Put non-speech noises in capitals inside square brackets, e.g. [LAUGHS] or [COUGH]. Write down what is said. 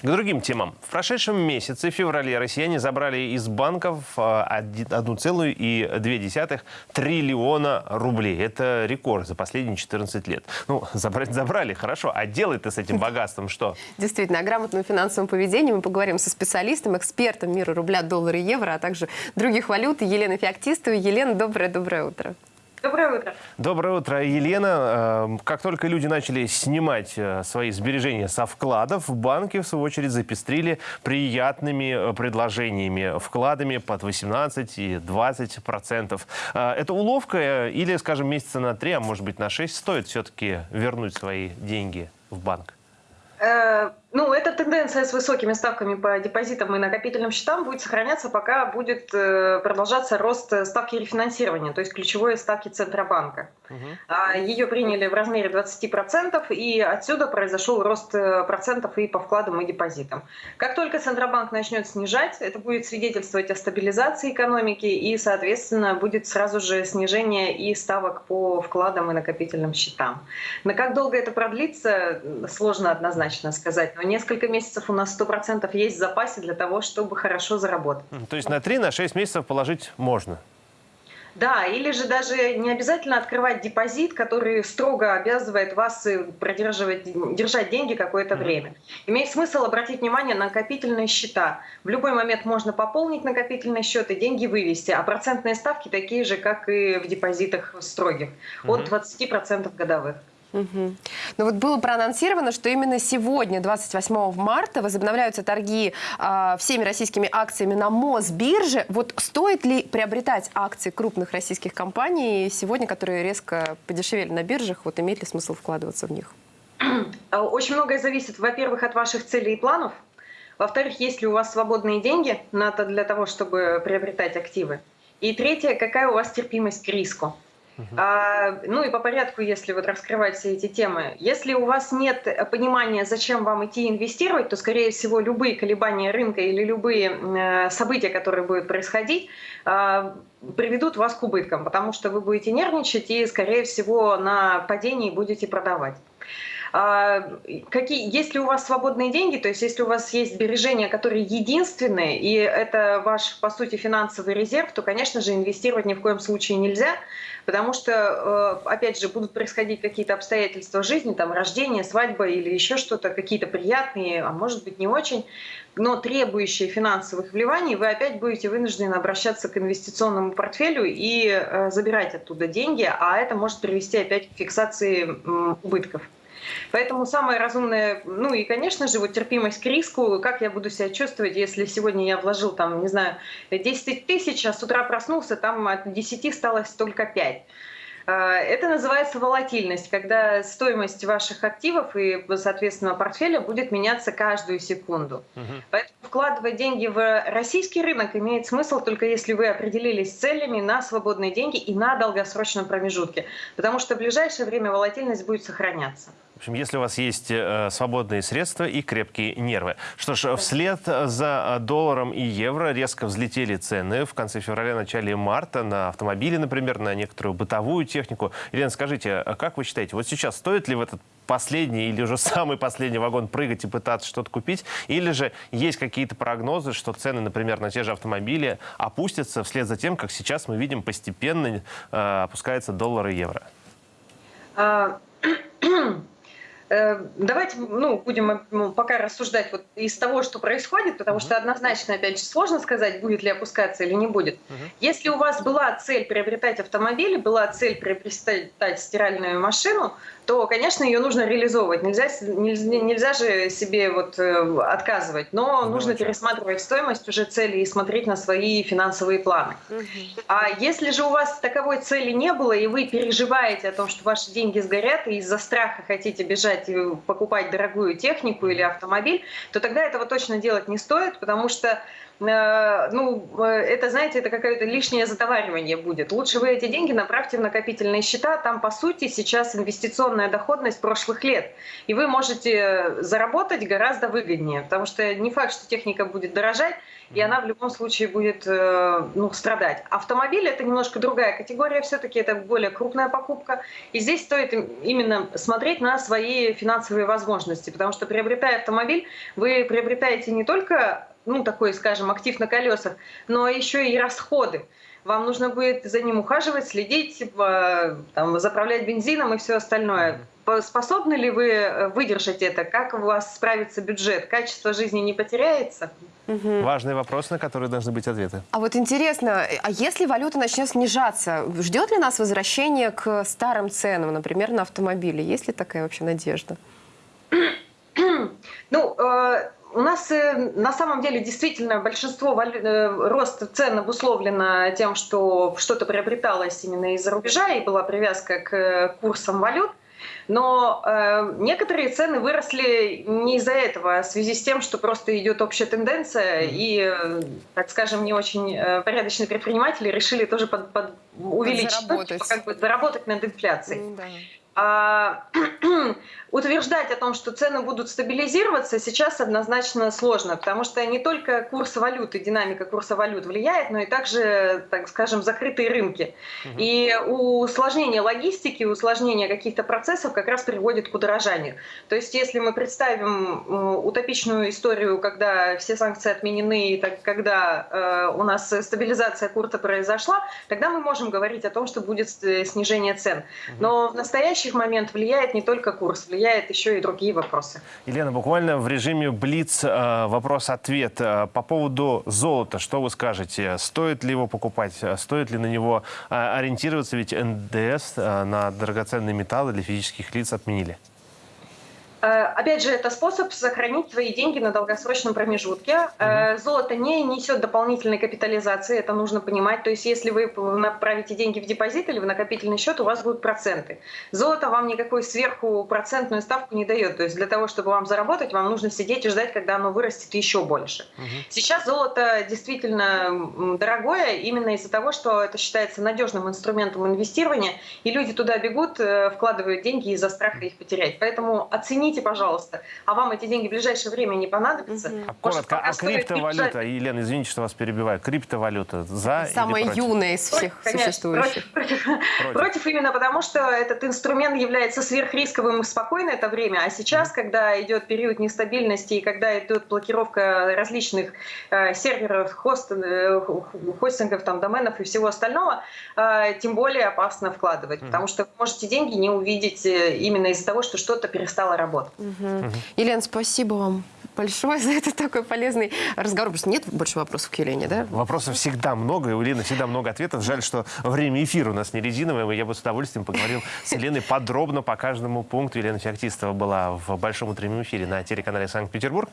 К другим темам. В прошедшем месяце, в феврале, россияне забрали из банков 1,2 триллиона рублей. Это рекорд за последние 14 лет. Ну, забрать забрали, хорошо. А делать-то с этим богатством что? Действительно, о грамотном финансовом поведении мы поговорим со специалистом, экспертом мира рубля, доллара и евро, а также других валют Еленой Феоктистовой. Елена, доброе-доброе утро. Доброе утро. Доброе утро, Елена. Эм, как только люди начали снимать э, свои сбережения со вкладов, банки, в свою очередь, запестрили приятными э, предложениями, вкладами под 18 и 20 процентов. Э, это уловка или, скажем, месяца на 3, а может быть на 6 стоит все-таки вернуть свои деньги в банк? Ну, эта тенденция с высокими ставками по депозитам и накопительным счетам будет сохраняться, пока будет э, продолжаться рост ставки рефинансирования, то есть ключевой ставки Центробанка. Угу. Ее приняли в размере 20%, и отсюда произошел рост э, процентов и по вкладам, и депозитам. Как только Центробанк начнет снижать, это будет свидетельствовать о стабилизации экономики, и, соответственно, будет сразу же снижение и ставок по вкладам и накопительным счетам. Но как долго это продлится, сложно однозначно сказать но несколько месяцев у нас 100% есть в запасе для того, чтобы хорошо заработать. То есть на 3-6 на месяцев положить можно? Да, или же даже не обязательно открывать депозит, который строго обязывает вас э, продерживать, держать деньги какое-то время. Имеет смысл обратить внимание на накопительные счета. В любой момент можно пополнить накопительный счет и деньги вывести, а процентные ставки такие же, как и в депозитах строгих, от 20% годовых. Угу. Ну вот было проанонсировано, что именно сегодня, 28 марта, возобновляются торги э, всеми российскими акциями на Мосбирже. Вот стоит ли приобретать акции крупных российских компаний сегодня, которые резко подешевели на биржах? Вот имеет ли смысл вкладываться в них? Очень многое зависит, во-первых, от ваших целей и планов. Во-вторых, есть ли у вас свободные деньги для того, чтобы приобретать активы. И третье, какая у вас терпимость к риску. А, ну и по порядку, если вот раскрывать все эти темы. Если у вас нет понимания, зачем вам идти инвестировать, то, скорее всего, любые колебания рынка или любые э, события, которые будут происходить, э, приведут вас к убыткам, потому что вы будете нервничать и, скорее всего, на падении будете продавать. А, какие, есть ли у вас свободные деньги, то есть если у вас есть сбережения, которые единственные, и это ваш, по сути, финансовый резерв, то, конечно же, инвестировать ни в коем случае нельзя, потому что, э, опять же, будут происходить какие-то обстоятельства жизни, там, рождение, свадьба или еще что-то, какие-то приятные, а может быть не очень, но требующие финансовых вливаний, вы опять будете вынуждены обращаться к инвестиционному портфелю и э, забирать оттуда деньги, а это может привести опять к фиксации убытков. Поэтому самое разумное, ну и, конечно же, вот терпимость к риску, как я буду себя чувствовать, если сегодня я вложил там, не знаю, 10 тысяч, а с утра проснулся, там от 10 осталось только 5. А, это называется волатильность, когда стоимость ваших активов и, соответственно, портфеля будет меняться каждую секунду. Угу. Поэтому вкладывать деньги в российский рынок имеет смысл только если вы определились целями на свободные деньги и на долгосрочном промежутке, потому что в ближайшее время волатильность будет сохраняться. В общем, если у вас есть э, свободные средства и крепкие нервы. Что ж, вслед за долларом и евро резко взлетели цены в конце февраля, начале марта на автомобили, например, на некоторую бытовую технику. Елена, скажите, а как вы считаете, вот сейчас стоит ли в этот последний или уже самый последний вагон прыгать и пытаться что-то купить? Или же есть какие-то прогнозы, что цены, например, на те же автомобили опустятся вслед за тем, как сейчас мы видим постепенно э, опускается доллар и евро? [CLEARS THROAT] Э, давайте ну, будем ну, пока рассуждать вот из того, что происходит, потому что однозначно, опять же, сложно сказать, будет ли опускаться или не будет. Если у вас была цель приобретать автомобиль, была цель приобретать стиральную машину, то, конечно, ее нужно реализовывать. Нельзя, нельзя, нельзя же себе вот э, отказывать, но ну, нужно пересматривать стоимость уже цели и смотреть на свои финансовые планы. Угу. А если же у вас таковой цели не было, и вы переживаете о том, что ваши деньги сгорят, и из-за страха хотите бежать и покупать дорогую технику или автомобиль, то тогда этого точно делать не стоит, потому что Э, ну, э, это, знаете, это какое-то лишнее затоваривание будет. Лучше вы эти деньги направьте в накопительные счета. Там, по сути, сейчас инвестиционная доходность прошлых лет. И вы можете заработать гораздо выгоднее, потому что не факт, что техника будет дорожать, и она в любом случае будет э, ну, страдать. Автомобиль – это немножко другая категория, все-таки это более крупная покупка. И здесь стоит именно смотреть на свои финансовые возможности, потому что приобретая автомобиль, вы приобретаете не только ну, такой, скажем, актив на колесах, но еще и расходы. Вам нужно будет за ним ухаживать, следить, э, там, заправлять бензином и все остальное. По- Способны ли вы э, выдержать это? Как у вас справится бюджет? Качество жизни не потеряется? Важный вопрос, на который должны быть ответы. А вот интересно, а если валюта начнет снижаться, ждет ли нас возвращение к старым ценам, например, на автомобили? Есть ли такая вообще надежда? [CLEARS THROAT] Ну, э, у нас э, на самом деле действительно большинство валю- э, роста цен обусловлено тем, что что-то приобреталось именно из-за рубежа и была привязка к курсам валют. Но э, некоторые цены выросли не из-за этого, а в связи с тем, что просто идет общая тенденция, и, э, так скажем, не очень э, порядочные предприниматели решили тоже под- под- увеличить, Заработать. как бы заработать над инфляцией. Ну да. А, [CLEARS THROAT] утверждать о том, что цены будут стабилизироваться, сейчас однозначно сложно, потому что не только курс валюты, динамика курса валют влияет, но и также, так скажем, закрытые рынки. И усложнение логистики, усложнение каких-то процессов как раз приводит к удорожанию. То есть если мы представим утопичную историю, когда все санкции отменены, и так, когда э, у нас стабилизация курса произошла, тогда мы можем говорить о том, что будет э, снижение цен. Но в настоящий момент влияет не только курс, влияет еще и другие вопросы. Елена, буквально в режиме Блиц э, вопрос-ответ. Э, По поводу золота, что вы скажете? Стоит ли его покупать? Э, Стоит ли на него ориентироваться? Ведь НДС на драгоценные металлы для физических лиц отменили. Э, Опять же, это способ сохранить свои деньги на долгосрочном промежутке. Э, Золото не несет дополнительной капитализации, это нужно понимать. То есть, если вы направите деньги в депозит или в накопительный счет, у вас будут проценты. Золото вам никакой сверху процентную ставку не дает. То есть, для того, чтобы вам заработать, вам нужно сидеть и ждать, когда оно вырастет еще больше. Сейчас золото действительно дорогое именно из-за того, что это считается надежным инструментом инвестирования, и люди туда бегут, э, вкладывают деньги из-за страха их потерять. Поэтому оцените, пожалуйста, а вам эти деньги в ближайшее время не понадобятся. А Может, коротко, а криптовалюта, держать- Елена, извините, что вас перебиваю, криптовалюта за Самая или против? юная из всех Конечно, существующих. Против, против. Против именно потому, что этот инструмент является сверхрисковым и в спокойное это время, а сейчас, когда идет период нестабильности и когда идет блокировка различных э, серверов, хост, э, хостингов, там, доменов и всего остального, э, тем более опасно вкладывать, потому что вы можете деньги не увидеть э, именно из-за того, что что-то перестало работать. Елена, спасибо вам большое [LAUGHS] за этот такой полезный разговор. Просто нет больше вопросов к Елене, да? Вопросов всегда много, и у Лены всегда много ответов. Жаль, что время эфира у нас не резиновое. Я бы с удовольствием поговорил с Еленой подробно по каждому пункту. Елена Феоктистова была в большом утреннем эфире на телеканале Санкт-Петербург.